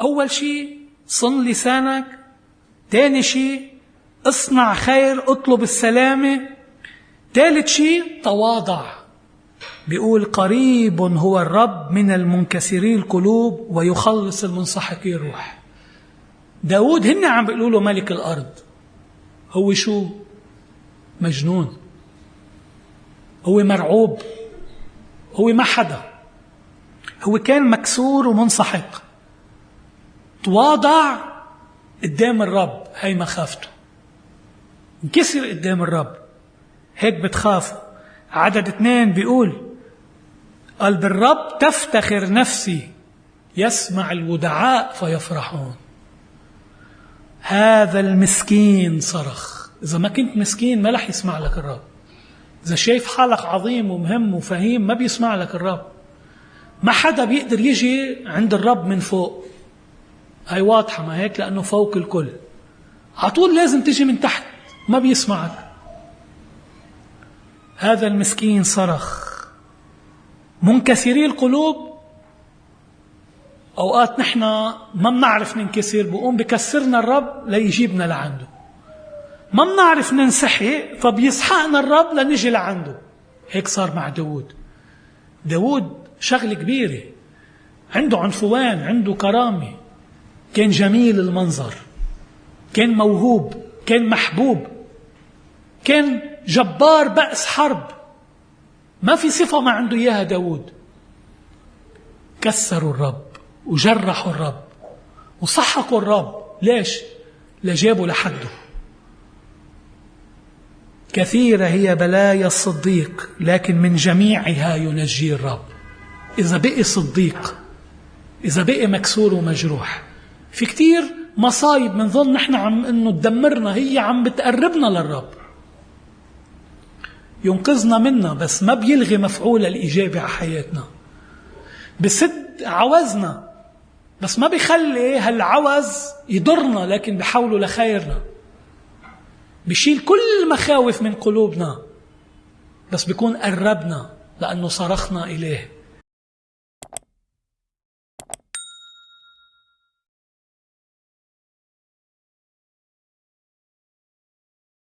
أول شيء صن لسانك تاني شيء اصنع خير اطلب السلامة. ثالث شيء تواضع. بيقول قريب هو الرب من المنكسري القلوب ويخلص المنسحقي الروح. داود هن عم بيقولوا له ملك الأرض. هو شو؟ مجنون. هو مرعوب. هو ما حدا. هو كان مكسور ومنسحق. تواضع قدام الرب هي مخافته. انكسر قدام الرب. هيك بتخافوا. عدد اثنين بيقول قال بالرب تفتخر نفسي يسمع الودعاء فيفرحون. هذا المسكين صرخ. إذا ما كنت مسكين ما رح يسمع لك الرب. إذا شايف حالك عظيم ومهم وفهيم ما بيسمع لك الرب. ما حدا بيقدر يجي عند الرب من فوق. هاي واضحة ما هيك؟ لأنه فوق الكل. على طول لازم تجي من تحت ما بيسمعك. هذا المسكين صرخ. منكسري القلوب؟ أوقات نحن ما بنعرف ننكسر بقوم بكسرنا الرب ليجيبنا لعنده. ما بنعرف ننسحق فبيسحقنا الرب لنجي لعنده. هيك صار مع داود داود شغلة كبيرة. عنده عنفوان عنده كرامة. كان جميل المنظر كان موهوب كان محبوب كان جبار بأس حرب. ما في صفة ما عنده إياها داود كسروا الرب وجرحوا الرب وصحقوا الرب. ليش؟ لجابوا لحده. كثيرة هي بلايا الصديق لكن من جميعها ينجي الرب. إذا بقي صديق إذا بقي مكسور ومجروح في كتير مصايب بنظن نحن عم إنه تدمرنا هي عم بتقربنا للرب. ينقذنا منها بس ما بيلغي مفعول الإيجابي على حياتنا. بسد عوزنا بس ما بيخلي هالعوز يضرنا لكن بحوله لخيرنا. بشيل كل المخاوف من قلوبنا بس بيكون قربنا لأنه صرخنا إليه.